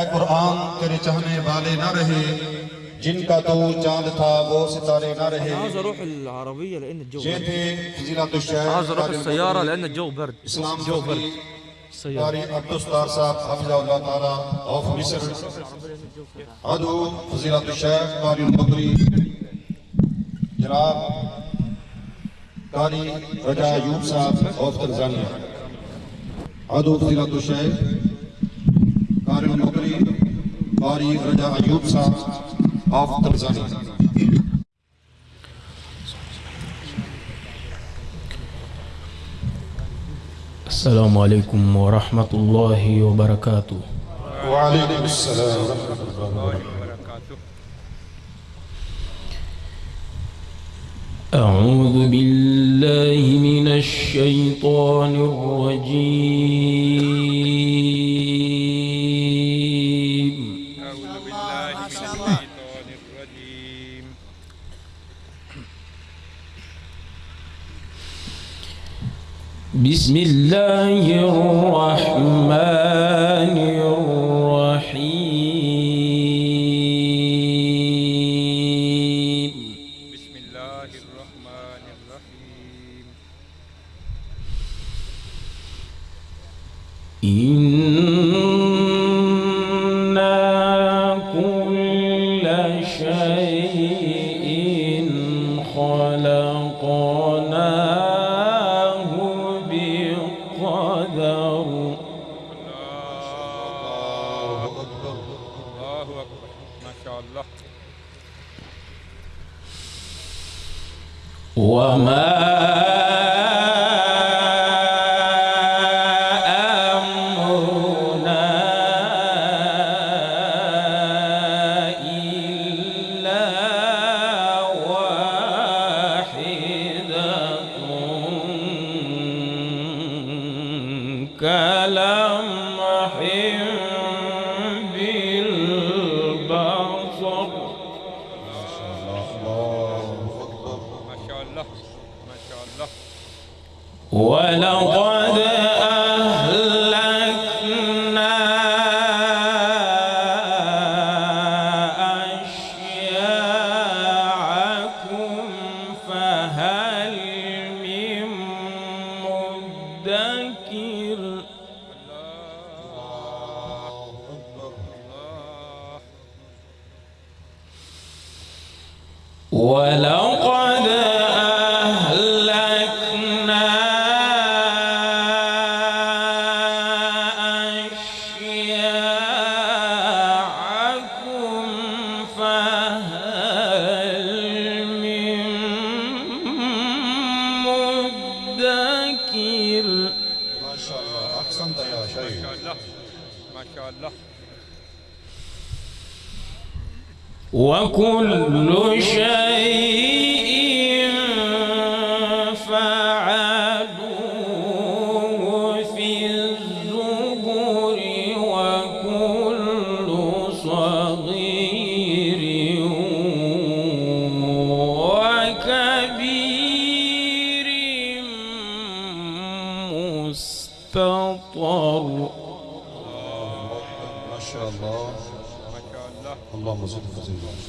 اے قرآن تیرے چاہنے والے نہ رہے جن کا تو چاند تھا وہ ستارے نہ رہے۔ عاوز اروح العربية لان الجو یہ تھے فضیلت الشیخ عاوز اروح السيارة لان الجو برد۔ اسلام الجو برد۔ قاری عبدالستار صاحب حفظہ اللہ تعالیٰ آف مصر۔ عدو فضیلت الشیخ قاری المقری جناب قاری رجا ایوب صاحب آف تنزانیہ عدو فضیلت الشیخ قاری المقری قاری رجا ایوب صاحب آف تنزانیہ السلام عليكم ورحمة الله وبركاته وعليكم السلام ورحمة الله وبركاته أعوذ بالله من الشيطان الرجيم بسم الله الرحمن ولقد اللهم صل وسلم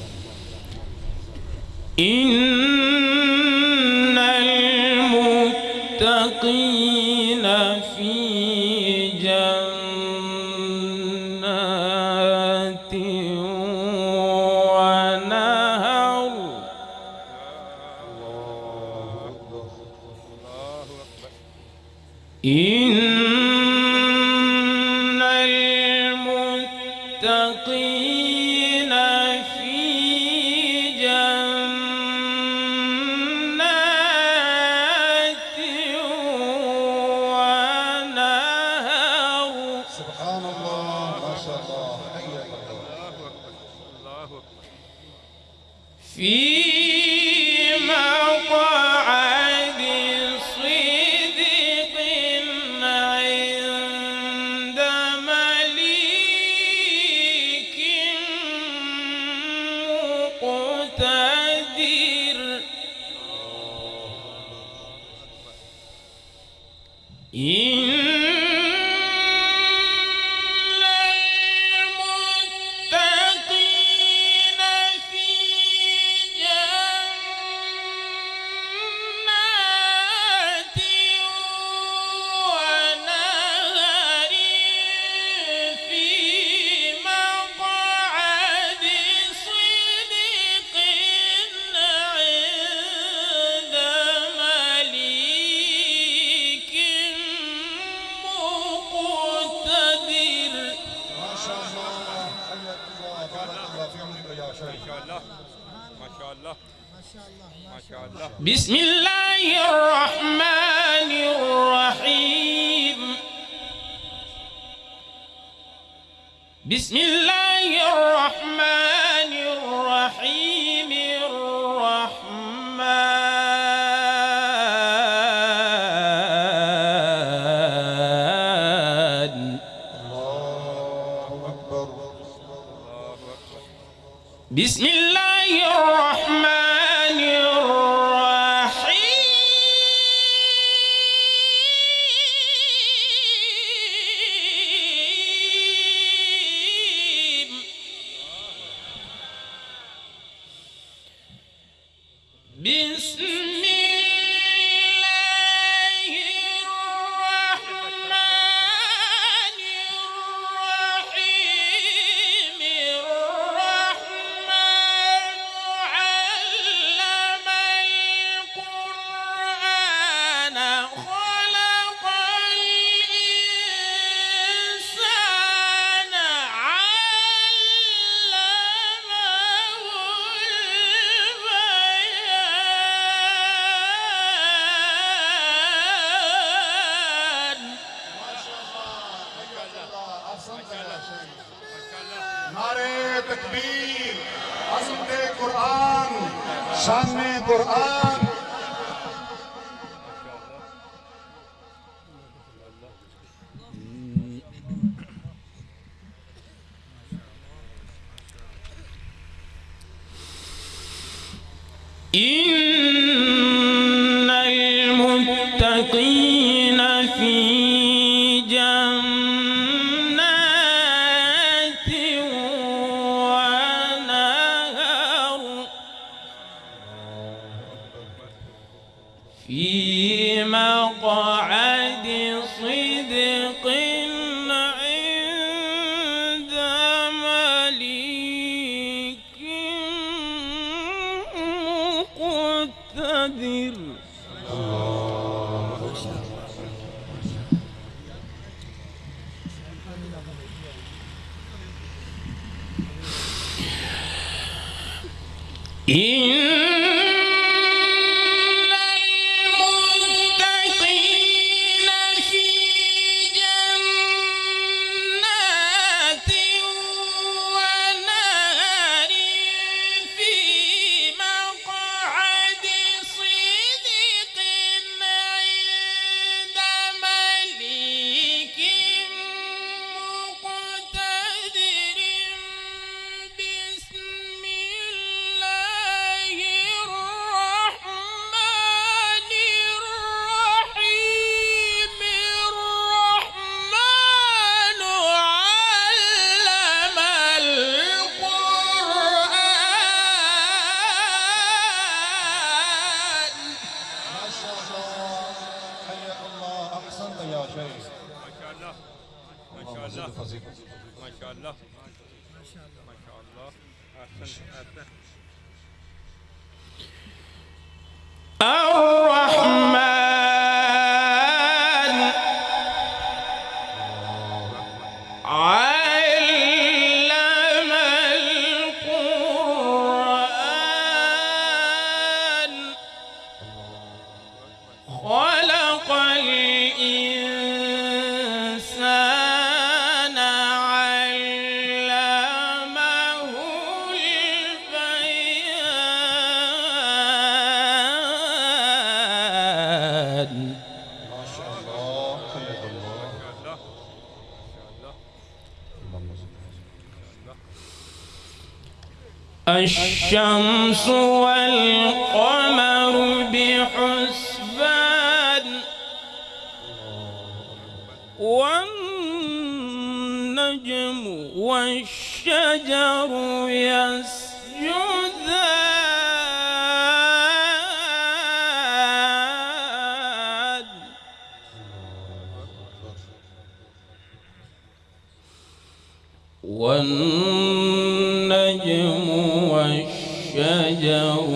فی بسم الله إن Oh! الشمس والقمر بحسبان والنجم والشجر يسجدان. والنجم شجر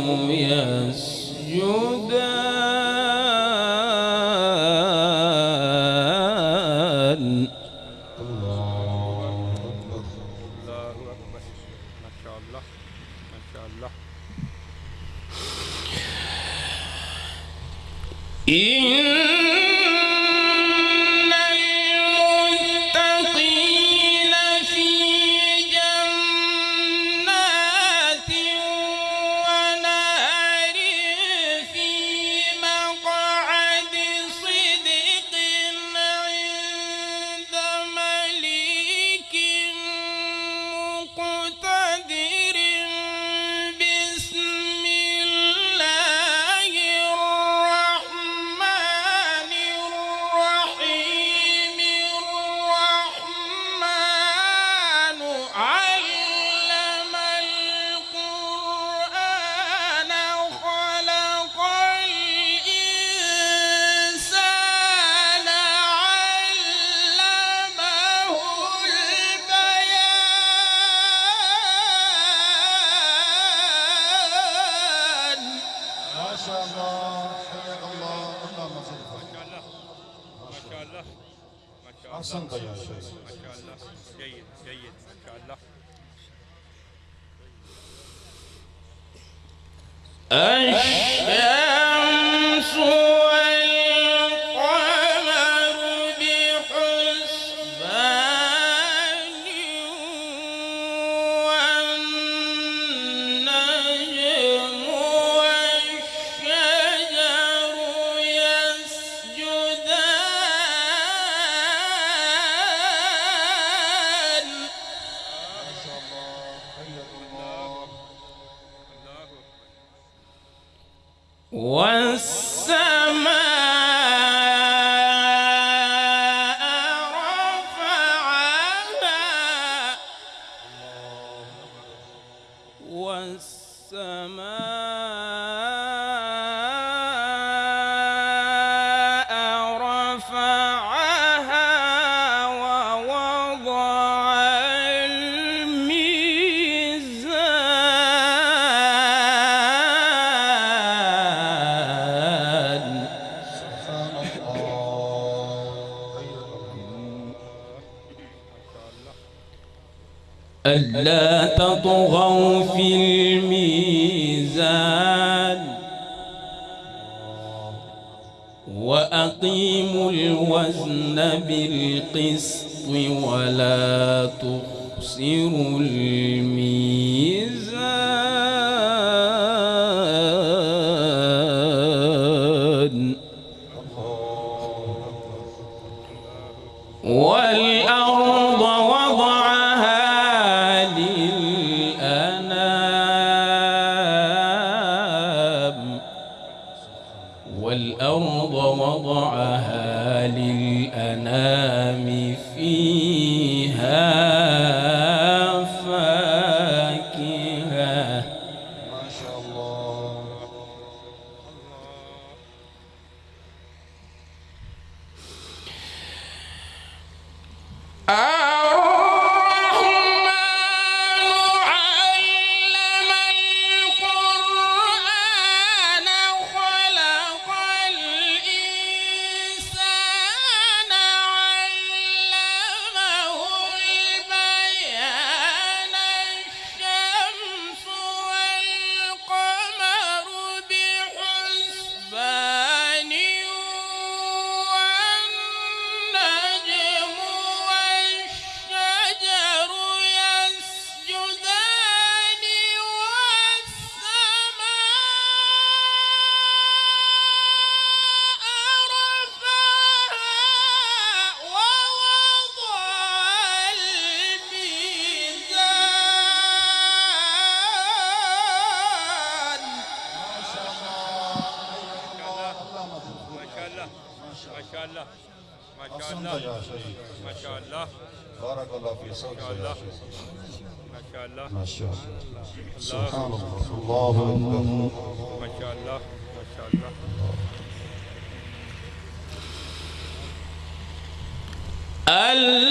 ألا تطغوا في الميزان وأقيموا الوزن بالقسط والأرض وضعها للأنام بارك الله في صوتك ما شاء الله سبحان الله الله أكبر ما شاء الله ما شاء الله ألا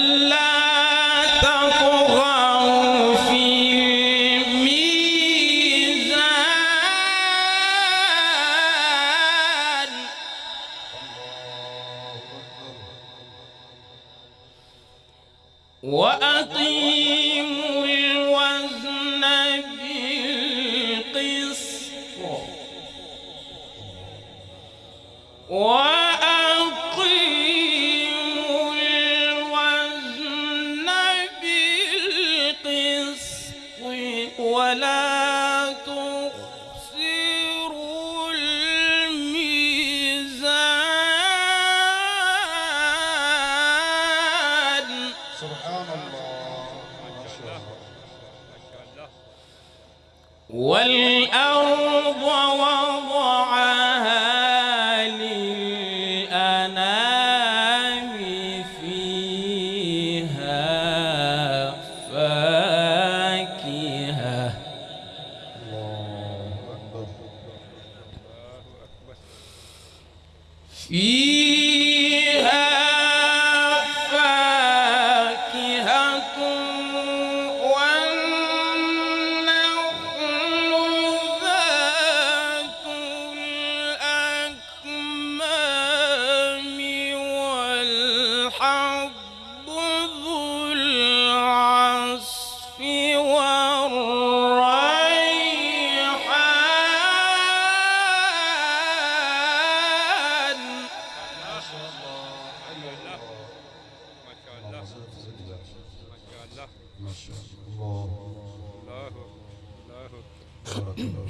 بارك الله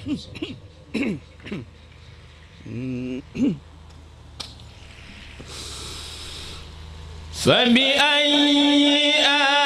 فبأي آلاء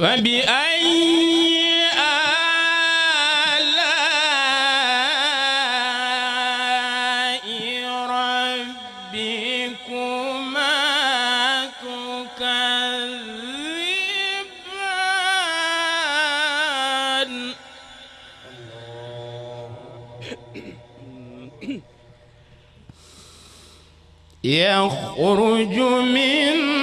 فبأي آلاء ربكما تكذبان يخرج منهما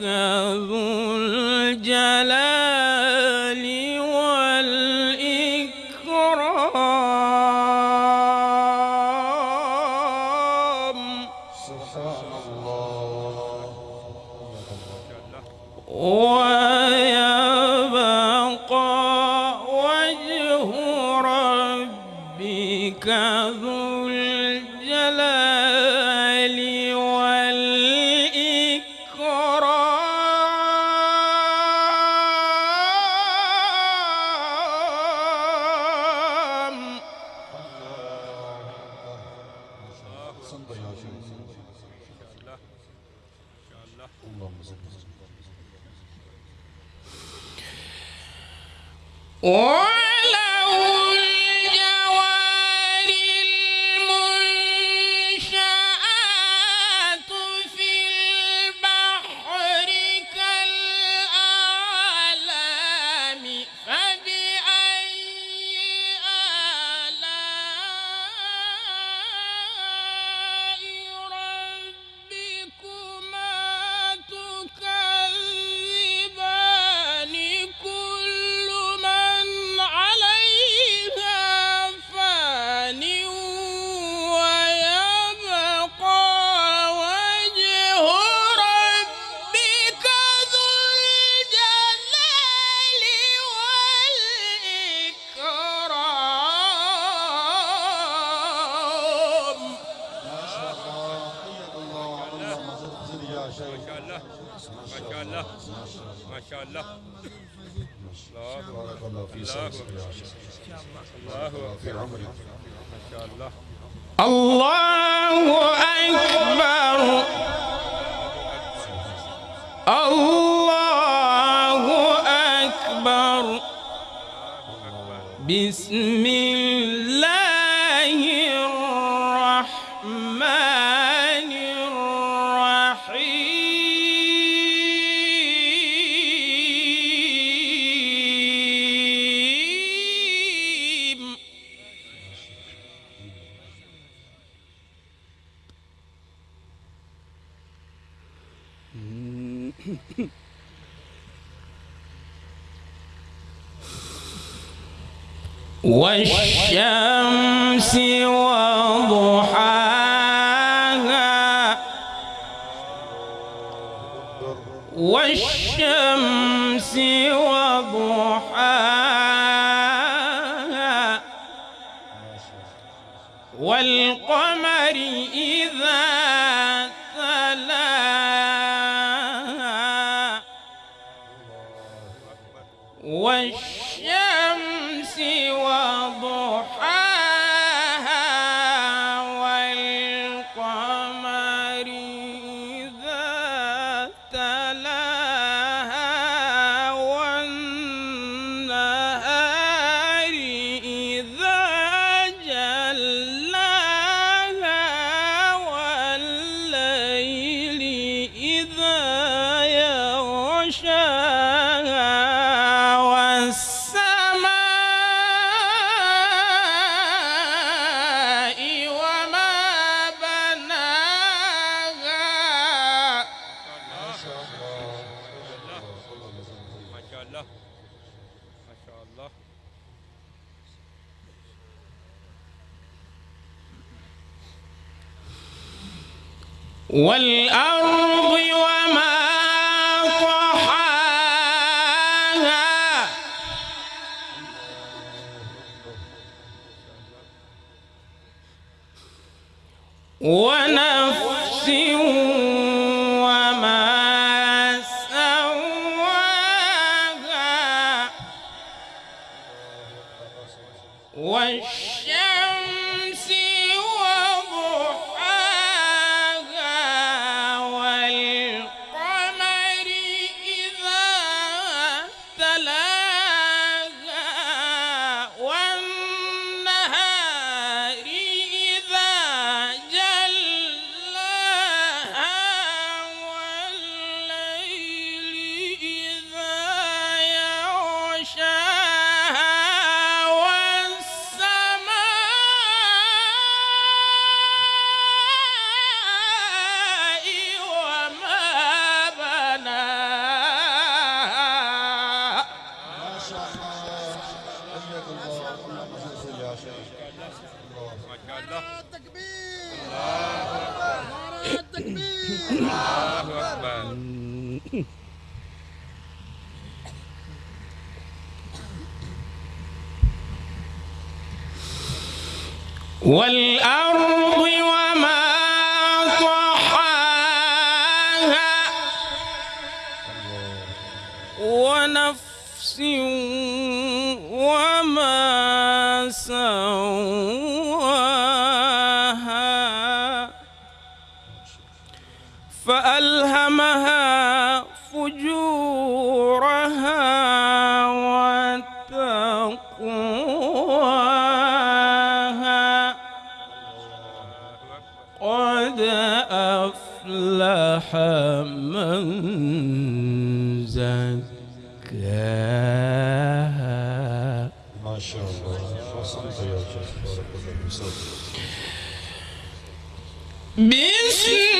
ذو الجلال والشمس والشمس والارض والأرض وما طحاها ونفس وما سواها فألهمها فجورها من زكاها ما شاء الله وصلت يا شيخ بارك الله بسم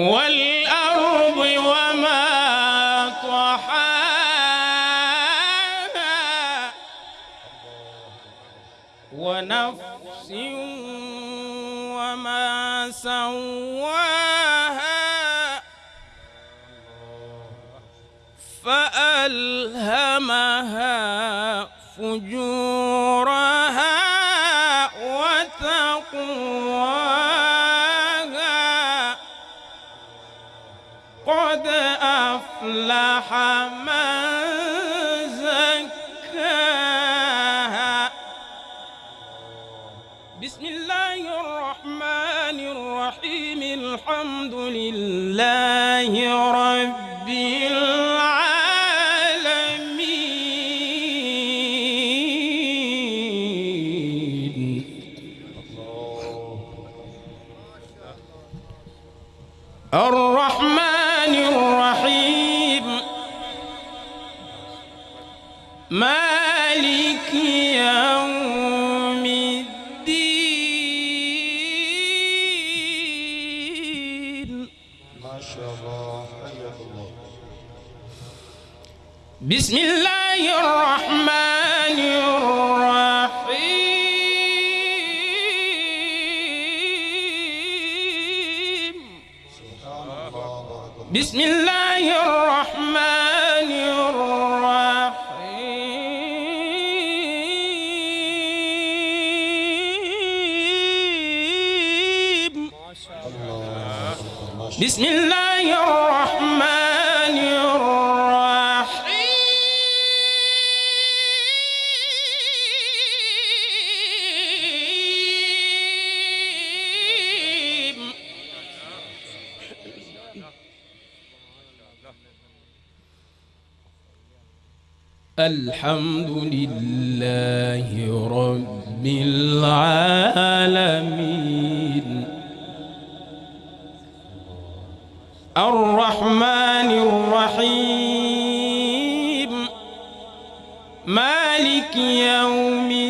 والأرض وما طحاها ونفس وما سواها. فألهمها لحم الحمد لله رب العالمين الرحمن الرحيم مالك يوم الدين